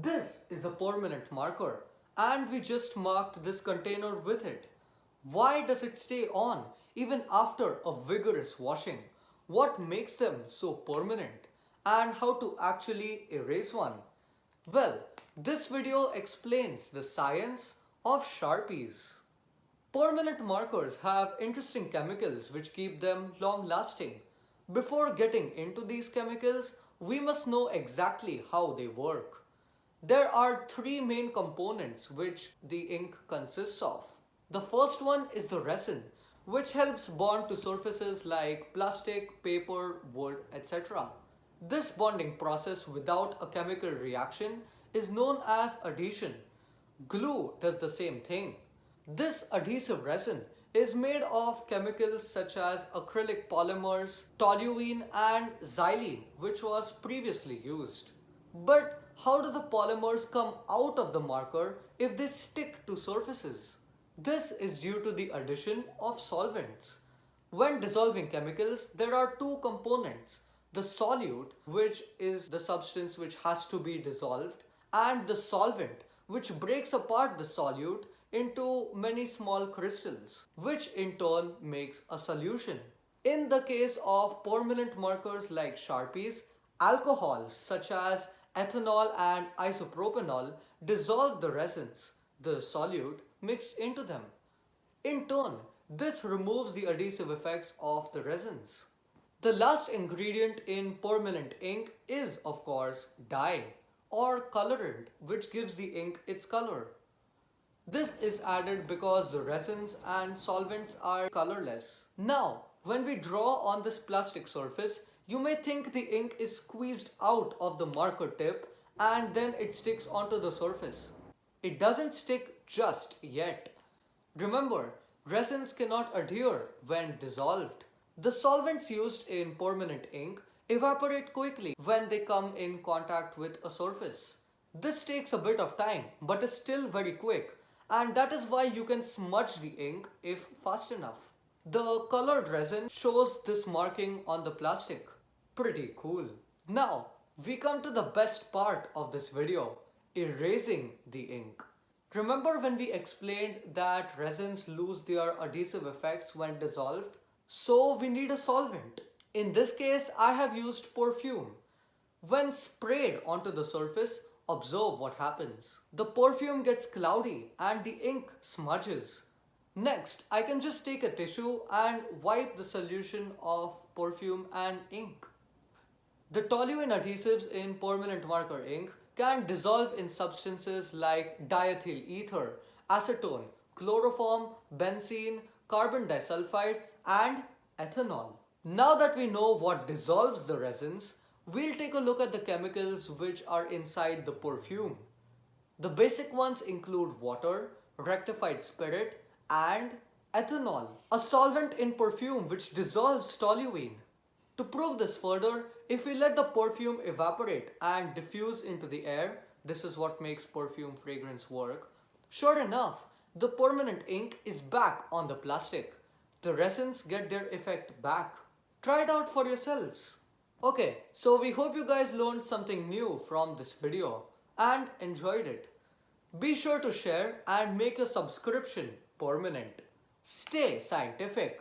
This is a permanent marker and we just marked this container with it. Why does it stay on even after a vigorous washing? What makes them so permanent? And how to actually erase one? Well, this video explains the science of Sharpies. Permanent markers have interesting chemicals which keep them long lasting. Before getting into these chemicals, we must know exactly how they work. There are three main components which the ink consists of. The first one is the resin, which helps bond to surfaces like plastic, paper, wood, etc. This bonding process without a chemical reaction is known as adhesion. Glue does the same thing. This adhesive resin is made of chemicals such as acrylic polymers, toluene and xylene which was previously used. But how do the polymers come out of the marker if they stick to surfaces? This is due to the addition of solvents. When dissolving chemicals, there are two components. The solute, which is the substance which has to be dissolved, and the solvent, which breaks apart the solute into many small crystals, which in turn makes a solution. In the case of permanent markers like Sharpies, alcohols such as ethanol and isopropanol dissolve the resins, the solute, mixed into them. In turn, this removes the adhesive effects of the resins. The last ingredient in permanent ink is of course dye or colorant which gives the ink its color. This is added because the resins and solvents are colorless. Now, when we draw on this plastic surface, you may think the ink is squeezed out of the marker tip and then it sticks onto the surface. It doesn't stick just yet. Remember, resins cannot adhere when dissolved. The solvents used in permanent ink evaporate quickly when they come in contact with a surface. This takes a bit of time but is still very quick and that is why you can smudge the ink if fast enough. The colored resin shows this marking on the plastic. Pretty cool. Now, we come to the best part of this video, erasing the ink. Remember when we explained that resins lose their adhesive effects when dissolved? So we need a solvent. In this case, I have used perfume. When sprayed onto the surface, Observe what happens. The perfume gets cloudy and the ink smudges. Next, I can just take a tissue and wipe the solution of perfume and ink. The toluene adhesives in permanent marker ink can dissolve in substances like diethyl ether, acetone, chloroform, benzene, carbon disulfide and ethanol. Now that we know what dissolves the resins, we'll take a look at the chemicals which are inside the perfume. The basic ones include water, rectified spirit and ethanol, a solvent in perfume which dissolves toluene. To prove this further, if we let the perfume evaporate and diffuse into the air, this is what makes perfume fragrance work, sure enough, the permanent ink is back on the plastic. The resins get their effect back. Try it out for yourselves. Okay, so we hope you guys learned something new from this video and enjoyed it. Be sure to share and make your subscription permanent. Stay scientific.